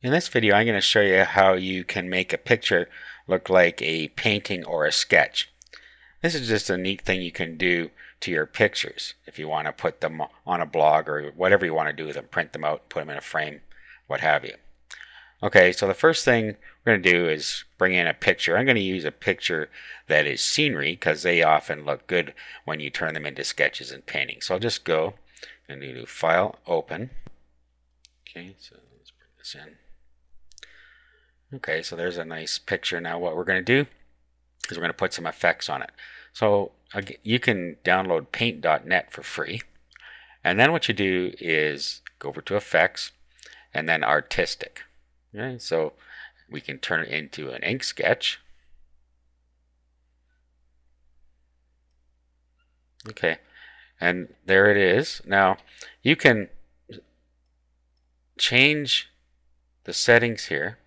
In this video I'm going to show you how you can make a picture look like a painting or a sketch. This is just a neat thing you can do to your pictures if you want to put them on a blog or whatever you want to do with them, print them out, put them in a frame, what have you. Okay, so the first thing we're going to do is bring in a picture. I'm going to use a picture that is scenery because they often look good when you turn them into sketches and paintings. So I'll just go and do File, Open. Okay, so let's bring this in. Okay, so there's a nice picture. Now what we're going to do is we're going to put some effects on it. So you can download paint.net for free. And then what you do is go over to effects and then artistic. Okay, so we can turn it into an ink sketch. Okay, and there it is. Now you can change the settings here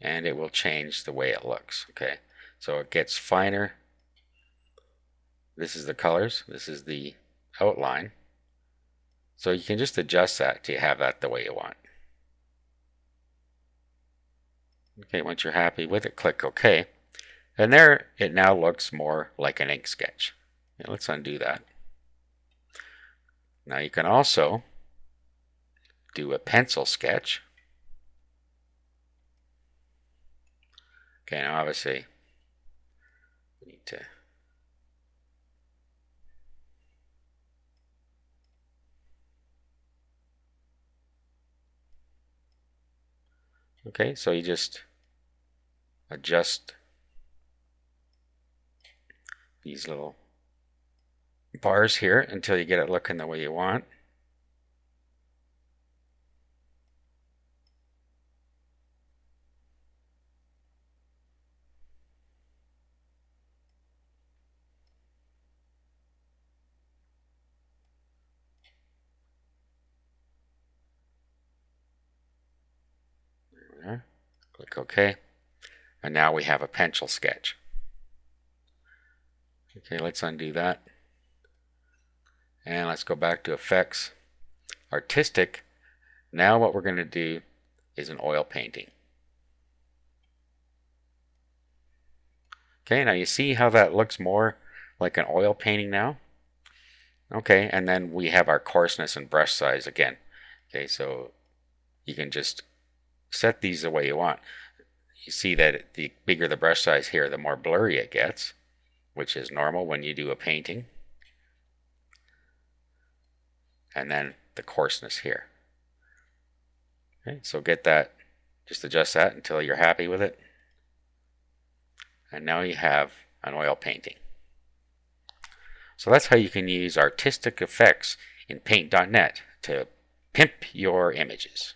and it will change the way it looks. Okay, so it gets finer. This is the colors. This is the outline. So you can just adjust that to have that the way you want. Okay, once you're happy with it, click OK. And there it now looks more like an ink sketch. let's undo that. Now you can also do a pencil sketch. Okay, now obviously we need to Okay, so you just adjust these little bars here until you get it looking the way you want. Click OK. And now we have a pencil sketch. Okay, let's undo that. And let's go back to Effects, Artistic. Now what we're going to do is an oil painting. Okay, now you see how that looks more like an oil painting now? Okay, and then we have our coarseness and brush size again. Okay, so you can just set these the way you want. You see that the bigger the brush size here, the more blurry it gets, which is normal when you do a painting. And then the coarseness here. Okay, so get that, just adjust that until you're happy with it. And now you have an oil painting. So that's how you can use artistic effects in paint.net to pimp your images.